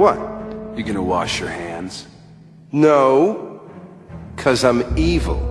What? You gonna wash your hands? No. Cause I'm evil.